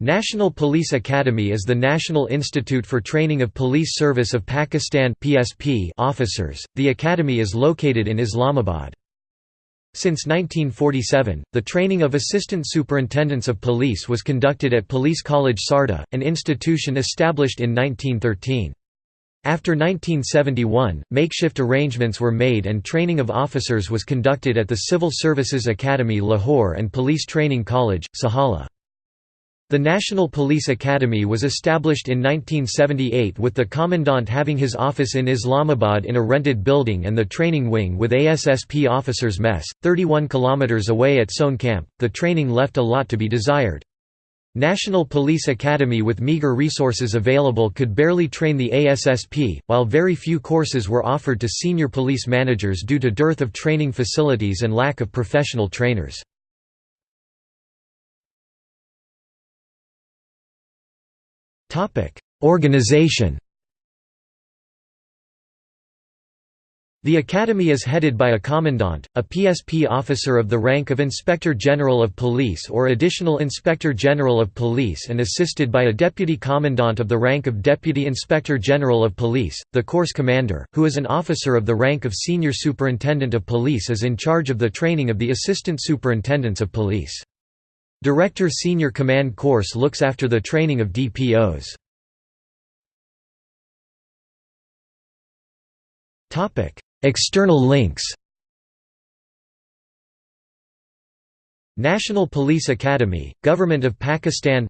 National Police Academy is the National Institute for Training of Police Service of Pakistan (PSP) officers. The academy is located in Islamabad. Since 1947, the training of assistant superintendents of police was conducted at Police College Sarda, an institution established in 1913. After 1971, makeshift arrangements were made and training of officers was conducted at the Civil Services Academy Lahore and Police Training College, Sihala. The National Police Academy was established in 1978 with the Commandant having his office in Islamabad in a rented building and the training wing with ASSP officers mess, 31 km away at Soan Camp. The training left a lot to be desired. National Police Academy with meager resources available could barely train the ASSP, while very few courses were offered to senior police managers due to dearth of training facilities and lack of professional trainers. Organization The Academy is headed by a Commandant, a PSP officer of the rank of Inspector General of Police or Additional Inspector General of Police and assisted by a Deputy Commandant of the rank of Deputy Inspector General of Police. The Course Commander, who is an officer of the rank of Senior Superintendent of Police is in charge of the training of the Assistant Superintendents of Police. Director Senior Command Course looks after the training of DPOs. External links National Police Academy, Government of Pakistan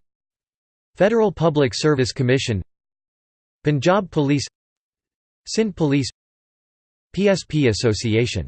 Federal Public Service Commission Punjab Police Sindh Police PSP Association